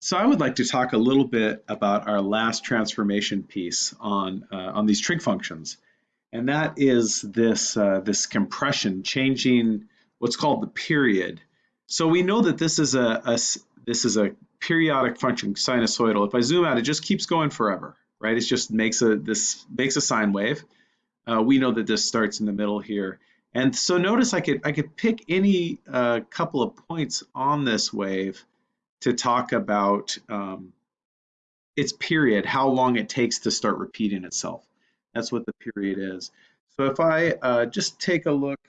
So I would like to talk a little bit about our last transformation piece on, uh, on these trig functions. And that is this, uh, this compression, changing what's called the period. So we know that this is a, a, this is a periodic function, sinusoidal. If I zoom out, it just keeps going forever, right? It just makes a, this makes a sine wave. Uh, we know that this starts in the middle here. And so notice I could, I could pick any uh, couple of points on this wave to talk about um, its period, how long it takes to start repeating itself. That's what the period is. So if I uh, just take a look,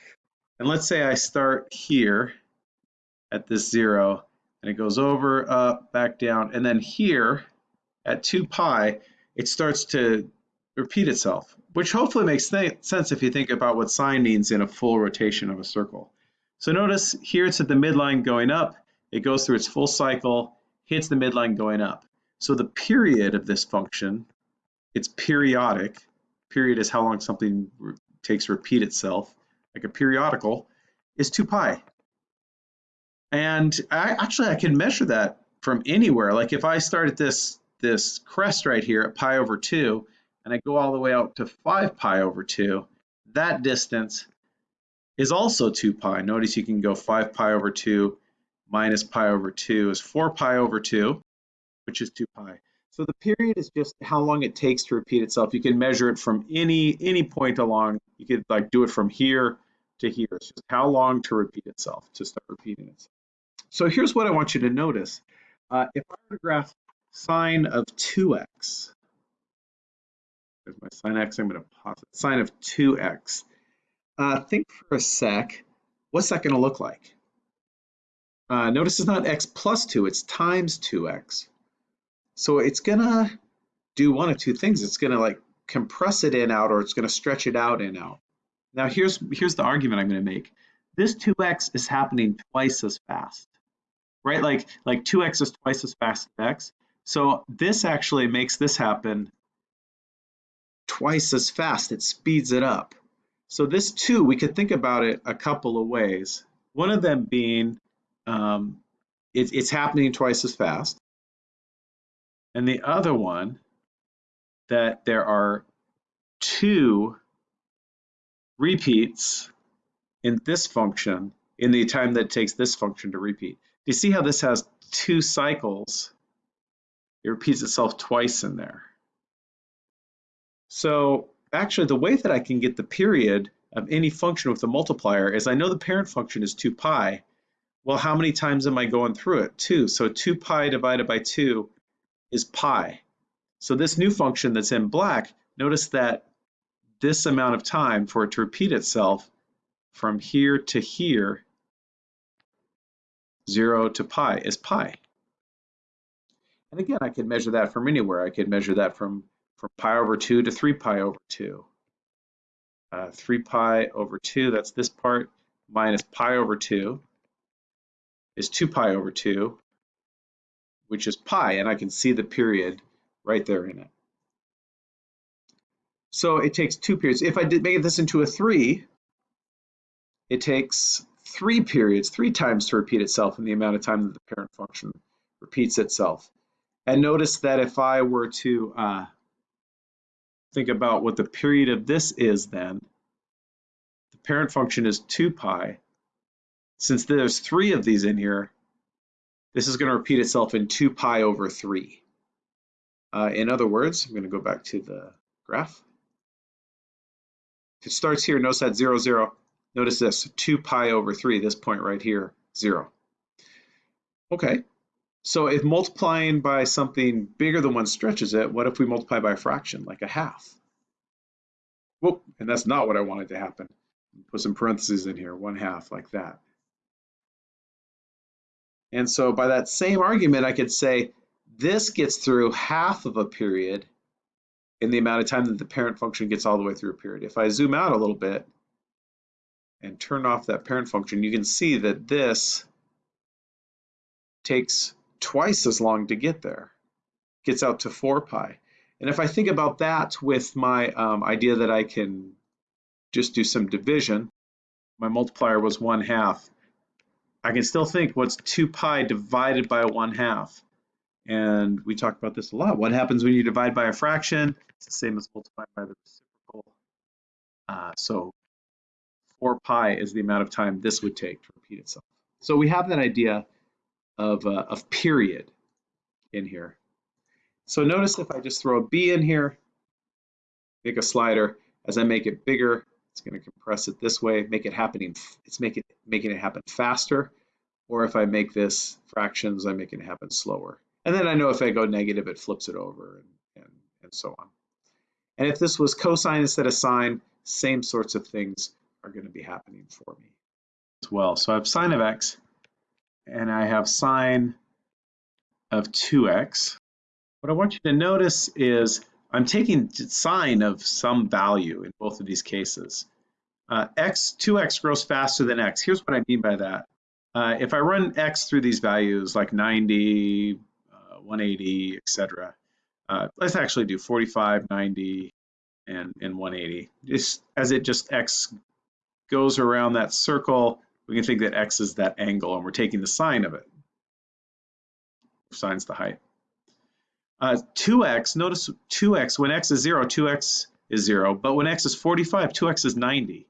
and let's say I start here at this zero, and it goes over, up, back down, and then here at 2 pi, it starts to repeat itself, which hopefully makes sense if you think about what sine means in a full rotation of a circle. So notice here it's at the midline going up, it goes through its full cycle, hits the midline going up. So the period of this function, it's periodic. Period is how long something takes to repeat itself, like a periodical, is 2 pi. And I, actually I can measure that from anywhere. Like if I start at this, this crest right here at pi over 2, and I go all the way out to 5 pi over 2, that distance is also 2 pi. Notice you can go 5 pi over 2 minus pi over 2 is 4 pi over 2, which is 2 pi. So the period is just how long it takes to repeat itself. You can measure it from any any point along. You could like do it from here to here. It's just how long to repeat itself, to start repeating itself. So here's what I want you to notice. Uh, if I were to graph sine of 2x, there's my sine x, I'm going to pause it, sine of 2x. Uh, think for a sec, what's that going to look like? Uh, notice it's not x plus 2, it's times 2x. So it's going to do one of two things. It's going to like compress it in out or it's going to stretch it out in out. Now here's, here's the argument I'm going to make. This 2x is happening twice as fast, right? Like, like 2x is twice as fast as x. So this actually makes this happen twice as fast. It speeds it up. So this 2, we could think about it a couple of ways. One of them being um, it, it's happening twice as fast. And the other one, that there are two repeats in this function in the time that it takes this function to repeat. Do you see how this has two cycles? It repeats itself twice in there. So actually the way that I can get the period of any function with a multiplier is I know the parent function is 2 pi, well, how many times am I going through it? 2. So 2 pi divided by 2 is pi. So this new function that's in black, notice that this amount of time for it to repeat itself from here to here, 0 to pi, is pi. And again, I could measure that from anywhere. I could measure that from, from pi over 2 to 3 pi over 2. Uh, 3 pi over 2, that's this part, minus pi over 2 is 2 pi over 2, which is pi, and I can see the period right there in it. So it takes two periods. If I did make this into a 3, it takes three periods, three times to repeat itself in the amount of time that the parent function repeats itself. And notice that if I were to uh, think about what the period of this is then, the parent function is 2 pi, since there's three of these in here, this is going to repeat itself in 2 pi over 3. Uh, in other words, I'm going to go back to the graph. If it starts here, notice that 0, 0. Notice this, 2 pi over 3, this point right here, 0. Okay, so if multiplying by something bigger than one stretches it, what if we multiply by a fraction, like a half? Whoop, and that's not what I wanted to happen. Put some parentheses in here, 1 half, like that. And so by that same argument, I could say this gets through half of a period in the amount of time that the parent function gets all the way through a period. If I zoom out a little bit and turn off that parent function, you can see that this takes twice as long to get there. Gets out to 4 pi. And if I think about that with my um, idea that I can just do some division, my multiplier was 1 half. I can still think what's 2 pi divided by 1 half. And we talk about this a lot. What happens when you divide by a fraction? It's the same as multiplying by the reciprocal. Uh, so 4 pi is the amount of time this would take to repeat itself. So we have that idea of, uh, of period in here. So notice if I just throw a b in here, make a slider, as I make it bigger, it's going to compress it this way, make it happening, it's making, making it happen faster. Or if I make this fractions, I'm making it happen slower. And then I know if I go negative, it flips it over and, and, and so on. And if this was cosine instead of sine, same sorts of things are going to be happening for me as well. So I have sine of x and I have sine of 2x. What I want you to notice is I'm taking sine of some value in both of these cases. Uh, x, 2x grows faster than x. Here's what I mean by that. Uh, if I run x through these values like 90, uh, 180, etc., uh, let's actually do 45, 90, and, and 180. Just as it just x goes around that circle, we can think that x is that angle, and we're taking the sine of it. Sine's the height. Uh, 2x, notice 2x, when x is 0, 2x is 0, but when x is 45, 2x is 90.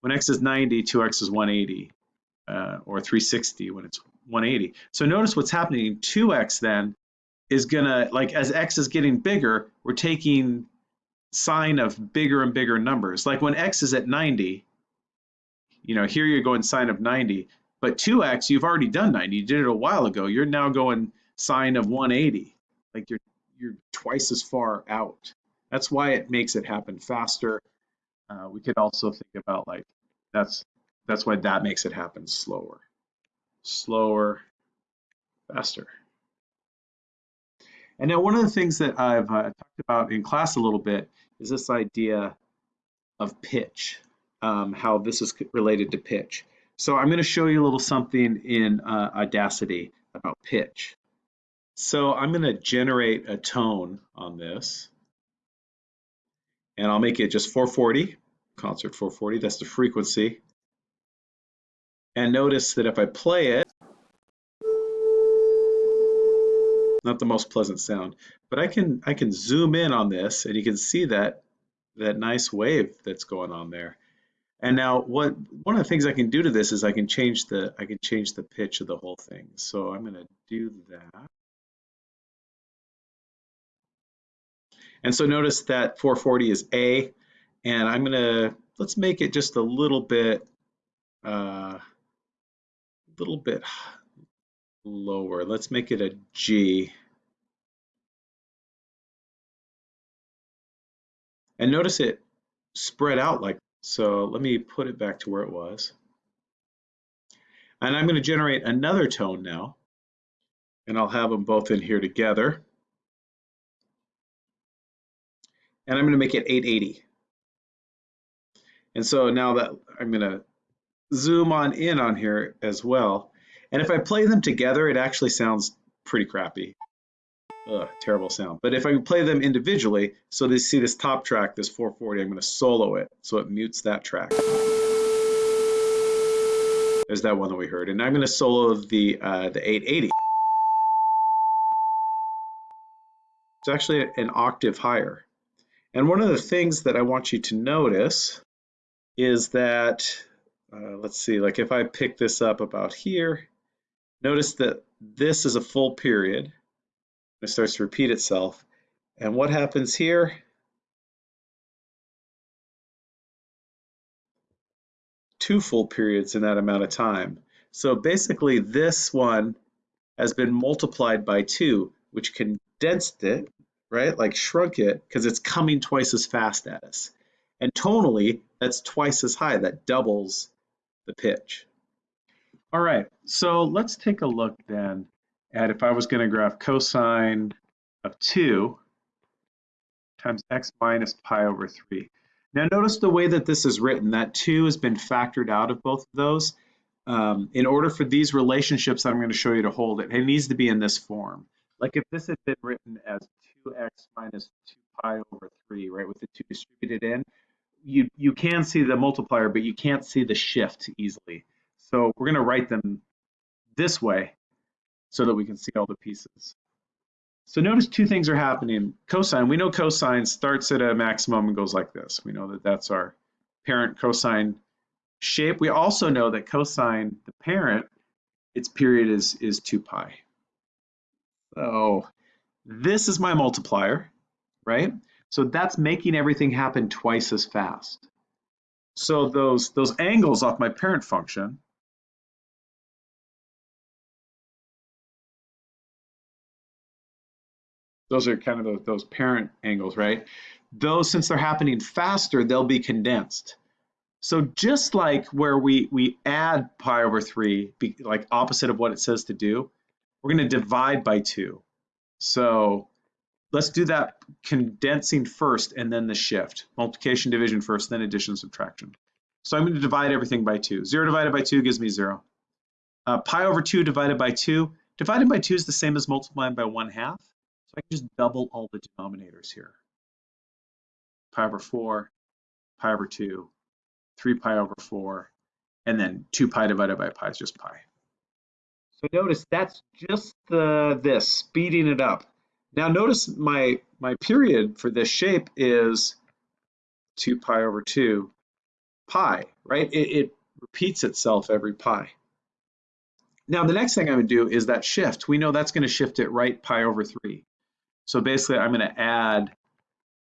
When x is 90, 2x is 180, uh, or 360 when it's 180. So notice what's happening, 2x then is gonna, like as x is getting bigger, we're taking sine of bigger and bigger numbers. Like when x is at 90, you know, here you're going sine of 90, but 2x, you've already done 90, you did it a while ago. You're now going sine of 180. Like you're you're twice as far out. That's why it makes it happen faster. Uh, we could also think about like that's that's why that makes it happen slower, slower, faster. And now one of the things that I've uh, talked about in class a little bit is this idea of pitch, um, how this is related to pitch. So I'm going to show you a little something in uh, Audacity about pitch. So I'm going to generate a tone on this. And I'll make it just 440, concert 440, that's the frequency. And notice that if I play it, not the most pleasant sound, but I can I can zoom in on this and you can see that that nice wave that's going on there. And now what one of the things I can do to this is I can change the I can change the pitch of the whole thing. So I'm going to do that. And so notice that 440 is A, and I'm gonna, let's make it just a little bit, a uh, little bit lower. Let's make it a G. And notice it spread out like, so let me put it back to where it was. And I'm gonna generate another tone now, and I'll have them both in here together. And I'm going to make it 880. And so now that I'm going to zoom on in on here as well. And if I play them together, it actually sounds pretty crappy. Ugh, terrible sound. But if I play them individually, so they see this top track, this 440, I'm going to solo it so it mutes that track. There's that one that we heard. And I'm going to solo the, uh, the 880. It's actually an octave higher. And one of the things that I want you to notice is that, uh, let's see, like if I pick this up about here, notice that this is a full period. It starts to repeat itself. And what happens here? Two full periods in that amount of time. So basically this one has been multiplied by two, which condensed it right? Like shrunk it because it's coming twice as fast at us. And tonally, that's twice as high. That doubles the pitch. All right, so let's take a look then at if I was going to graph cosine of 2 times x minus pi over 3. Now notice the way that this is written, that 2 has been factored out of both of those. Um, in order for these relationships that I'm going to show you to hold it, it needs to be in this form. Like if this had been written as 2x minus 2 pi over 3, right, with the 2 distributed in, you, you can see the multiplier, but you can't see the shift easily. So we're going to write them this way so that we can see all the pieces. So notice two things are happening. Cosine, we know cosine starts at a maximum and goes like this. We know that that's our parent cosine shape. We also know that cosine, the parent, its period is, is 2 pi. So this is my multiplier, right? So that's making everything happen twice as fast. So those, those angles off my parent function, those are kind of those, those parent angles, right? Those, since they're happening faster, they'll be condensed. So just like where we, we add pi over 3, be, like opposite of what it says to do, we're going to divide by 2. So let's do that condensing first and then the shift. Multiplication, division first, then addition, subtraction. So I'm going to divide everything by 2. 0 divided by 2 gives me 0. Uh, pi over 2 divided by 2. Divided by 2 is the same as multiplying by 1 half. So I can just double all the denominators here. Pi over 4, pi over 2, 3 pi over 4, and then 2 pi divided by pi is just pi. So notice that's just the this, speeding it up. Now notice my, my period for this shape is 2 pi over 2 pi, right? It, it repeats itself every pi. Now the next thing I'm going to do is that shift. We know that's going to shift it right pi over 3. So basically I'm going to add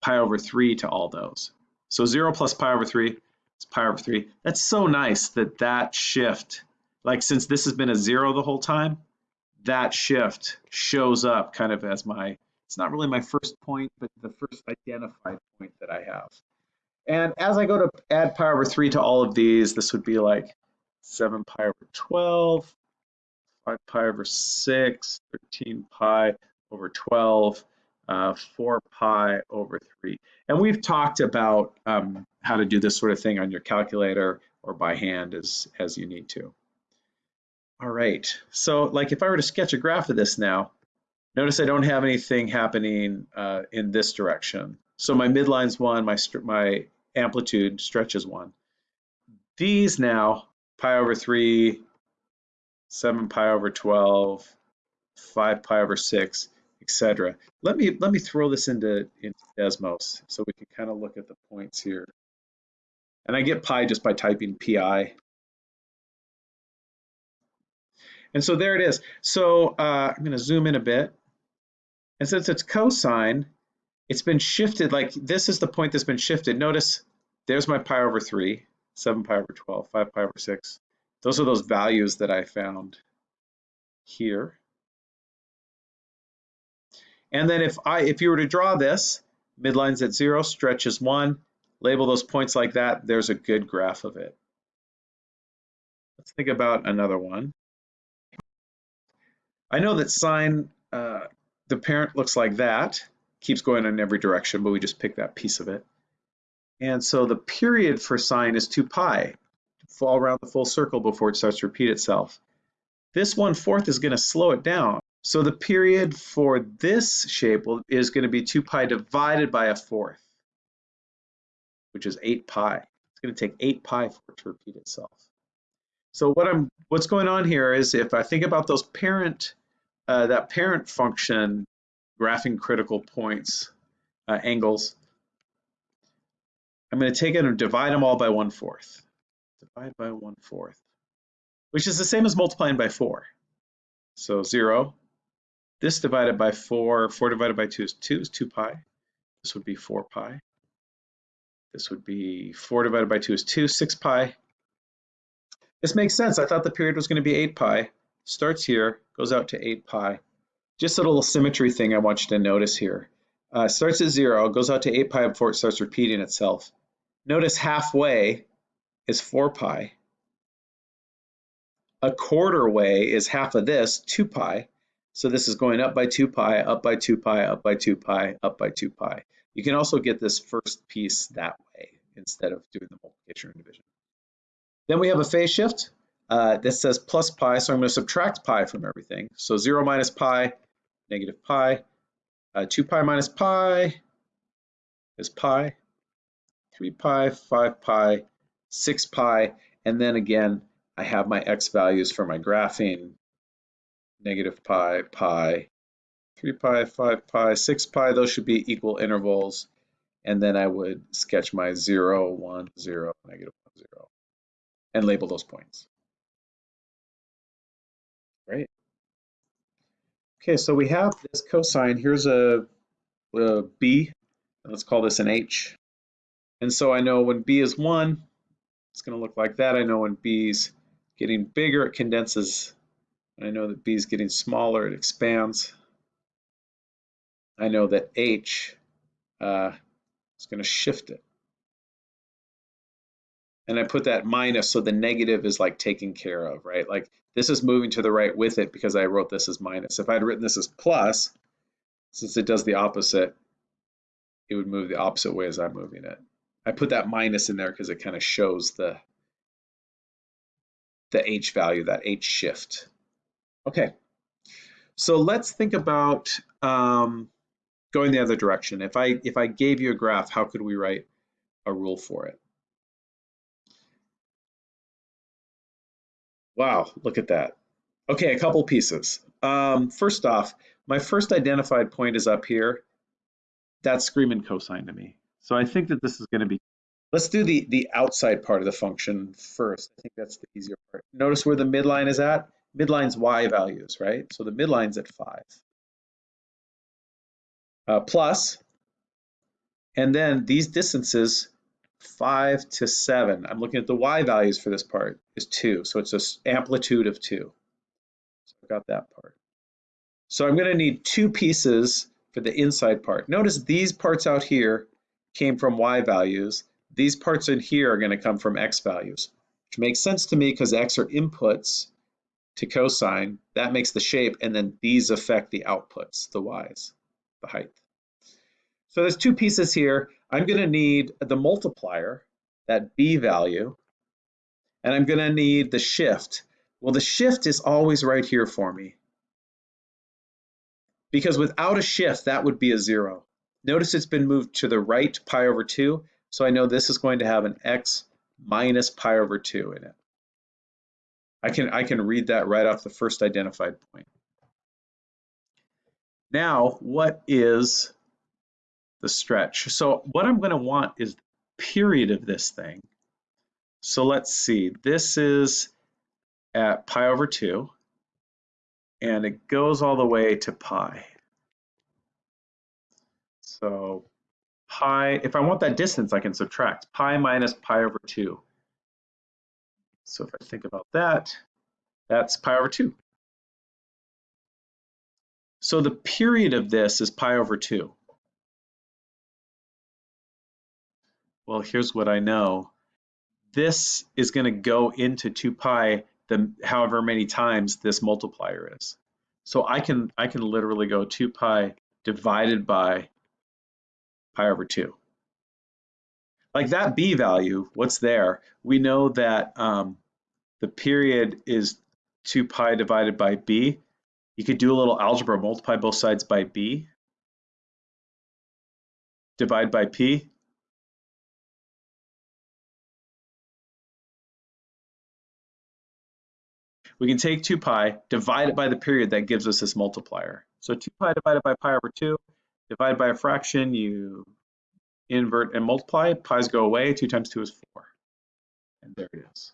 pi over 3 to all those. So 0 plus pi over 3 is pi over 3. That's so nice that that shift, like since this has been a 0 the whole time, that shift shows up kind of as my, it's not really my first point, but the first identified point that I have. And as I go to add pi over 3 to all of these, this would be like 7 pi over 12, 5 pi over 6, 13 pi over 12, uh, 4 pi over 3. And we've talked about um, how to do this sort of thing on your calculator or by hand as, as you need to. All right, so like if I were to sketch a graph of this now, notice I don't have anything happening uh, in this direction. So my midline's one, my, my amplitude stretches one. These now, pi over 3, 7 pi over 12, 5 pi over 6, etc. Let me let me throw this into, into Desmos so we can kind of look at the points here. And I get pi just by typing pi. And so there it is. So uh, I'm going to zoom in a bit. And since it's cosine, it's been shifted, like this is the point that's been shifted. Notice there's my pi over 3, 7 pi over 12, 5 pi over 6. Those are those values that I found here. And then if I if you were to draw this, midline's at 0, stretch stretches 1, label those points like that, there's a good graph of it. Let's think about another one. I know that sine, uh, the parent looks like that, keeps going in every direction, but we just pick that piece of it. And so the period for sine is 2 pi, to fall around the full circle before it starts to repeat itself. This one fourth is going to slow it down. So the period for this shape is going to be 2 pi divided by a fourth which is 8 pi. It's going to take 8 pi for it to repeat itself. So what I'm what's going on here is if I think about those parent uh, that parent function graphing critical points uh, angles, I'm going to take it and divide them all by one fourth. Divide by one fourth, which is the same as multiplying by four. So zero. This divided by four, four divided by two is two is two pi. This would be four pi. This would be 4 divided by 2 is 2, 6 pi. This makes sense. I thought the period was going to be 8 pi. Starts here, goes out to 8 pi. Just a little symmetry thing I want you to notice here. Uh, starts at 0, goes out to 8 pi before it starts repeating itself. Notice halfway is 4 pi. A quarter way is half of this, 2 pi. So this is going up by 2 pi, up by 2 pi, up by 2 pi, up by 2 pi. You can also get this first piece that way instead of doing the multiplication or division. Then we have a phase shift. Uh, says plus pi, so I'm going to subtract pi from everything. So 0 minus pi, negative pi. Uh, 2 pi minus pi is pi. 3 pi, 5 pi, 6 pi, and then again, I have my x values for my graphing, negative pi, pi, 3 pi, 5 pi, 6 pi, those should be equal intervals. And then I would sketch my 0, 1, 0, negative 1, 0, and label those points. Right. Okay, so we have this cosine. Here's a, a b. Let's call this an h. And so I know when b is 1, it's going to look like that. I know when b's getting bigger, it condenses. I know that b is getting smaller, it expands. I know that h uh, is going to shift it. And I put that minus, so the negative is like taken care of, right? Like this is moving to the right with it because I wrote this as minus. If I'd written this as plus, since it does the opposite, it would move the opposite way as I'm moving it. I put that minus in there because it kind of shows the the h value, that h shift. Okay, so let's think about um, going the other direction. If I if I gave you a graph, how could we write a rule for it? Wow, look at that. Okay, a couple pieces. Um, first off, my first identified point is up here. That's screaming cosine to me. So I think that this is going to be, let's do the, the outside part of the function first. I think that's the easier part. Notice where the midline is at? Midline's y values, right? So the midline's at 5. Uh, plus, and then these distances 5 to 7. I'm looking at the y values for this part is 2. So it's an amplitude of 2. So I've got that part. So I'm going to need two pieces for the inside part. Notice these parts out here came from y values. These parts in here are going to come from x values, which makes sense to me because x are inputs to cosine. That makes the shape, and then these affect the outputs, the y's, the height. So there's two pieces here. I'm going to need the multiplier, that b value, and I'm going to need the shift. Well, the shift is always right here for me. Because without a shift, that would be a zero. Notice it's been moved to the right pi over 2, so I know this is going to have an x minus pi over 2 in it. I can, I can read that right off the first identified point. Now, what is the stretch. So what I'm going to want is the period of this thing. So let's see, this is at pi over 2, and it goes all the way to pi. So pi, if I want that distance, I can subtract pi minus pi over 2. So if I think about that, that's pi over 2. So the period of this is pi over 2. Well, here's what I know. This is going to go into 2 pi the however many times this multiplier is. So I can I can literally go 2 pi divided by pi over 2. Like that b value, what's there? We know that um, the period is 2 pi divided by b. You could do a little algebra, multiply both sides by b, divide by p, we can take 2 pi, divide it by the period that gives us this multiplier. So 2 pi divided by pi over 2, divided by a fraction, you invert and multiply, pi's go away, 2 times 2 is 4. And there it is.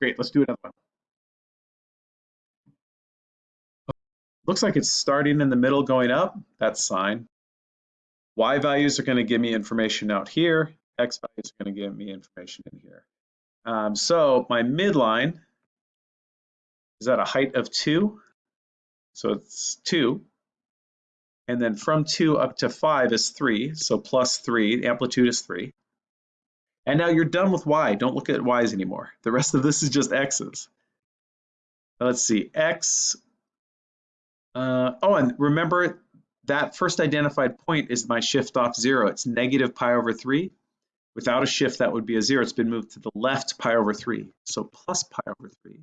Great, let's do another one. Looks like it's starting in the middle going up, that's sine. Y values are going to give me information out here, X values are going to give me information in here. Um, so my midline is at a height of 2. So it's 2. And then from 2 up to 5 is 3. So plus 3. amplitude is 3. And now you're done with y. Don't look at y's anymore. The rest of this is just x's. Let's see. x. Uh, oh, and remember that first identified point is my shift off 0. It's negative pi over 3. Without a shift, that would be a zero. It's been moved to the left pi over 3, so plus pi over 3.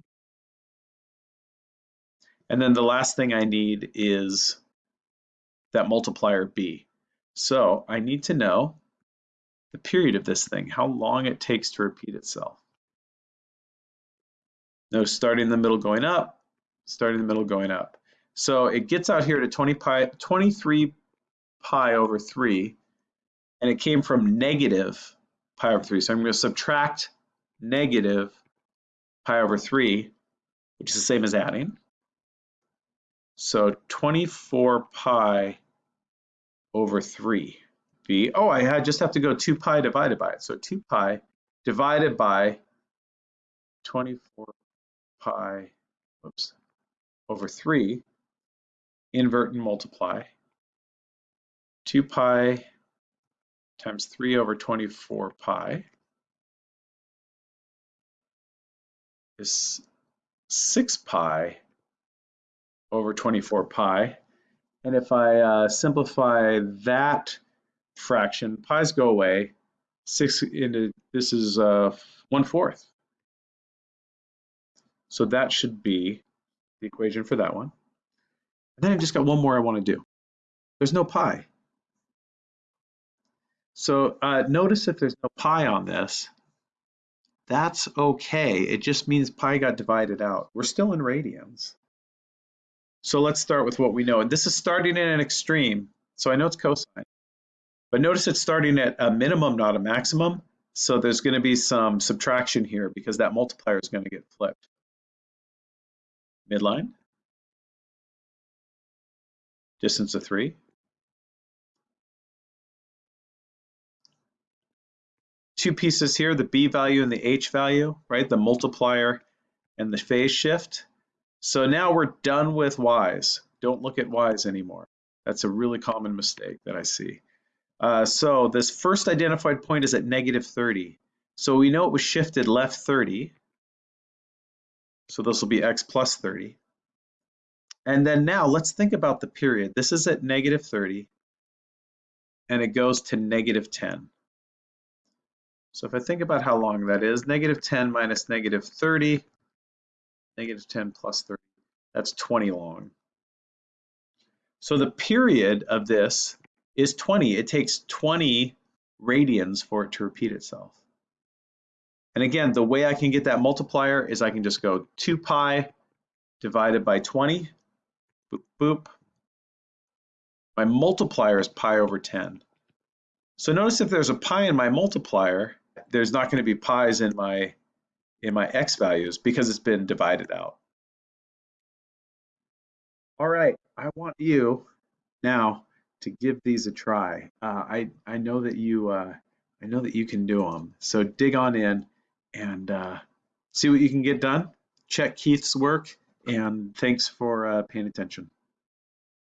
And then the last thing I need is that multiplier b. So I need to know the period of this thing, how long it takes to repeat itself. No starting in the middle going up, starting in the middle, going up. So it gets out here to 20 pi, 23 pi over 3, and it came from negative pi over 3. So I'm going to subtract negative pi over 3, which is the same as adding. So 24 pi over 3 be, oh, I just have to go 2 pi divided by it. So 2 pi divided by 24 pi oops, over 3, invert and multiply. 2 pi times 3 over 24 pi is 6 pi over 24 pi. And if I uh, simplify that fraction, pi's go away, 6 into, this is uh, 1 fourth. So that should be the equation for that one. And then I've just got one more I want to do. There's no pi. So uh, notice if there's no pi on this, that's okay. It just means pi got divided out. We're still in radians. So let's start with what we know. And this is starting at an extreme. So I know it's cosine. But notice it's starting at a minimum, not a maximum. So there's going to be some subtraction here because that multiplier is going to get flipped. Midline. Distance of 3. Two pieces here, the b value and the h value, right? The multiplier and the phase shift. So now we're done with y's. Don't look at y's anymore. That's a really common mistake that I see. Uh, so this first identified point is at negative 30. So we know it was shifted left 30. So this will be x plus 30. And then now let's think about the period. This is at negative 30 and it goes to negative 10. So if I think about how long that is, negative 10 minus negative 30, negative 10 plus 30, that's 20 long. So the period of this is 20. It takes 20 radians for it to repeat itself. And again, the way I can get that multiplier is I can just go 2 pi divided by 20, boop, boop. My multiplier is pi over 10. So notice if there's a pi in my multiplier, there's not going to be pi's in my in my x values because it's been divided out. All right, I want you now to give these a try. Uh, I I know that you uh, I know that you can do them. So dig on in and uh, see what you can get done. Check Keith's work, and thanks for uh, paying attention.